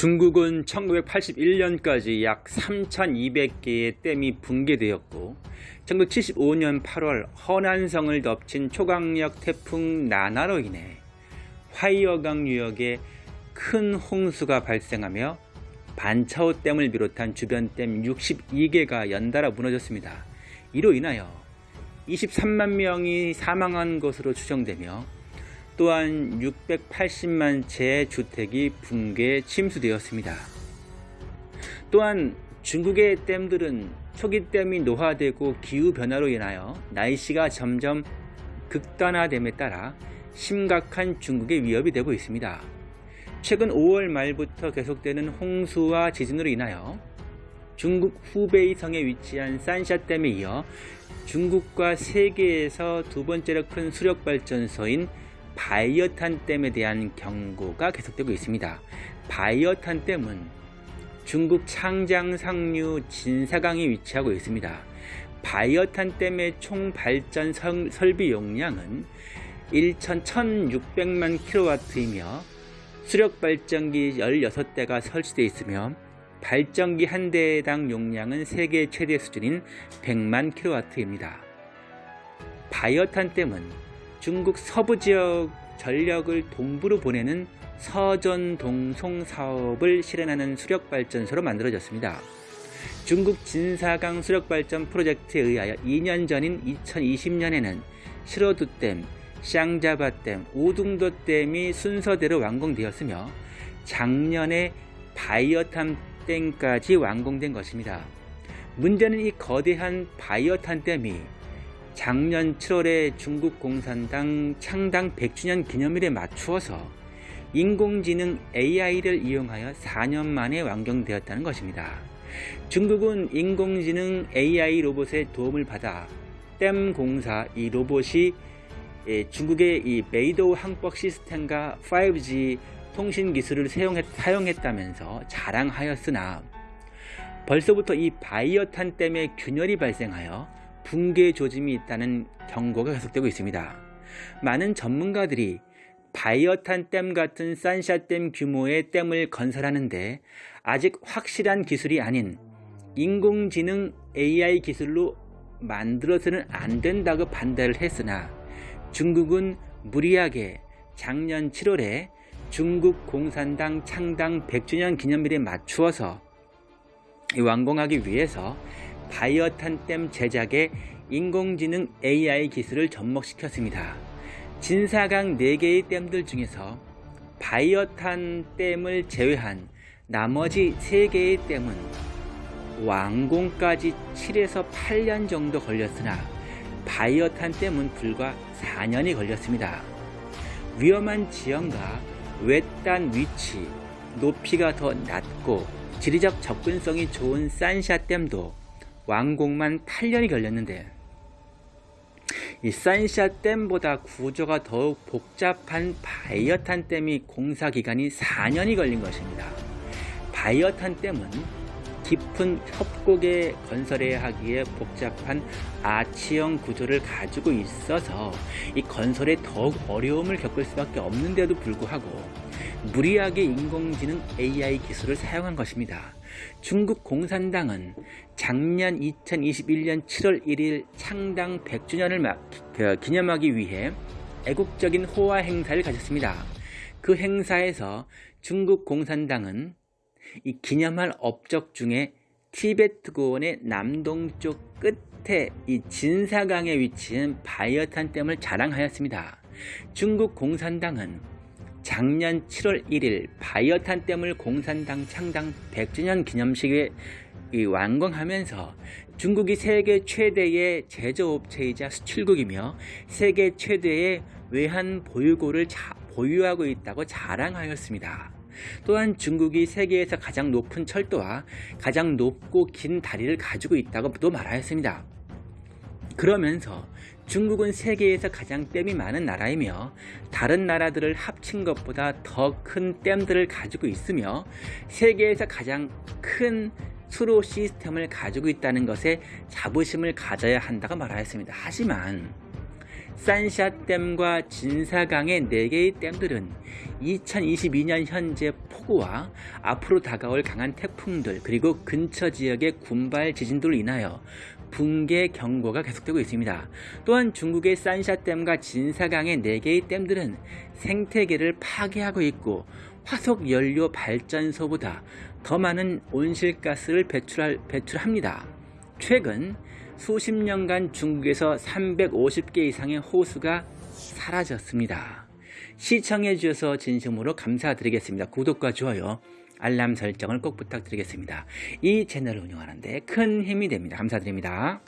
중국은 1981년까지 약 3,200개의 댐이 붕괴되었고 1975년 8월 허난성을 덮친 초강력 태풍 나나로 인해 화이어강 유역에 큰 홍수가 발생하며 반차오 댐을 비롯한 주변 댐 62개가 연달아 무너졌습니다. 이로 인하여 23만 명이 사망한 것으로 추정되며 또한 680만 채의 주택이 붕괴 침수되었습니다. 또한 중국의 댐들은 초기 댐이 노화되고 기후변화로 인하여 날씨가 점점 극단화됨에 따라 심각한 중국의 위협이 되고 있습니다. 최근 5월 말부터 계속되는 홍수와 지진으로 인하여 중국 후베이 성에 위치한 산샤댐에 이어 중국과 세계에서 두 번째로 큰 수력발전소인 바이어탄 댐에 대한 경고가 계속되고 있습니다. 바이어탄 댐은 중국 창장 상류 진사강에 위치하고 있습니다. 바이어탄 댐의 총 발전 설비 용량은 1,1600만 킬로와트이며 수력 발전기 16대가 설치되어 있으며 발전기 한 대당 용량은 세계 최대 수준인 100만 킬로와트입니다. 바이어탄 댐은 중국 서부 지역 전력을 동부로 보내는 서전동송 사업을 실현하는 수력발전소로 만들어졌습니다. 중국 진사강 수력발전 프로젝트에 의하여 2년 전인 2020년에는 시로두댐, 샹자바댐, 오둥도댐이 순서대로 완공되었으며 작년에 바이어탄댐까지 완공된 것입니다. 문제는 이 거대한 바이어탄댐이 작년 7월에 중국 공산당 창당 100주년 기념일에 맞추어서 인공지능 AI를 이용하여 4년 만에 완공되었다는 것입니다. 중국은 인공지능 AI 로봇의 도움을 받아 댐 공사 이 로봇이 예, 중국의 이 베이더우 항법 시스템과 5G 통신 기술을 사용했다면서 자랑하였으나 벌써부터 이 바이허탄 댐에 균열이 발생하여 붕괴 조짐이 있다는 경고가 계속되고 있습니다. 많은 전문가들이 바이허탄 댐 같은 산샤댐 규모의 댐을 건설하는데 아직 확실한 기술이 아닌 인공지능 AI 기술로 만들어서는 안 된다고 반대를 했으나 중국은 무리하게 작년 7월에 중국 공산당 창당 100주년 기념일에 맞추어서 완공하기 위해서 바이어탄 댐 제작에 인공지능 AI 기술을 접목시켰습니다. 진사강 4개의 댐들 중에서 바이어탄 댐을 제외한 나머지 3개의 댐은 완공까지 7에서 8년 정도 걸렸으나 바이어탄 댐은 불과 4년이 걸렸습니다. 위험한 지형과 외딴 위치, 높이가 더 낮고 지리적 접근성이 좋은 산샤 댐도 완공만 8년이 걸렸는데 이 산샤 댐보다 구조가 더욱 복잡한 바이어탄 댐이 공사 기간이 4년이 걸린 것입니다. 바이어탄 댐은 깊은 협곡에 건설해야 하기에 복잡한 아치형 구조를 가지고 있어서 이 건설에 더욱 어려움을 겪을 수밖에 없는데도 불구하고 무리하게 인공지능 AI 기술을 사용한 것입니다. 중국 공산당은 작년 2021년 7월 1일 창당 100주년을 그 기념하기 위해 애국적인 호화 행사를 가졌습니다. 그 행사에서 중국 공산당은 이 기념할 업적 중에 티베트 고원의 남동쪽 끝에 이 진사강에 위치한 바이어탄 댐을 자랑하였습니다. 중국 공산당은 작년 7월 1일 바이어탄 댐을 공산당 창당 100주년 기념식에 완공하면서 중국이 세계 최대의 제조업체이자 수출국이며 세계 최대의 외환 보유고를 보유하고 있다고 자랑하였습니다. 또한 중국이 세계에서 가장 높은 철도와 가장 높고 긴 다리를 가지고 있다고 또 말하였습니다. 그러면서 중국은 세계에서 가장 댐이 많은 나라이며 다른 나라들을 합친 것보다 더 큰 댐들을 가지고 있으며 세계에서 가장 큰 수로 시스템을 가지고 있다는 것에 자부심을 가져야 한다고 말하였습니다. 하지만 산샤댐과 진사강의 4개의 댐들은 2022년 현재 폭우와 앞으로 다가올 강한 태풍들 그리고 근처 지역의 군발 지진들로 인하여 붕괴 경보가 계속되고 있습니다. 또한 중국의 산샤댐과 진사강의 4개의 댐들은 생태계를 파괴하고 있고 화석연료 발전소보다 더 많은 온실가스를 배출할, 배출합니다. 최근 수십 년간 중국에서 350개 이상의 호수가 사라졌습니다. 시청해 주셔서 진심으로 감사드리겠습니다. 구독과 좋아요, 알람 설정을 꼭 부탁드리겠습니다. 이 채널을 운영하는데 큰 힘이 됩니다. 감사드립니다.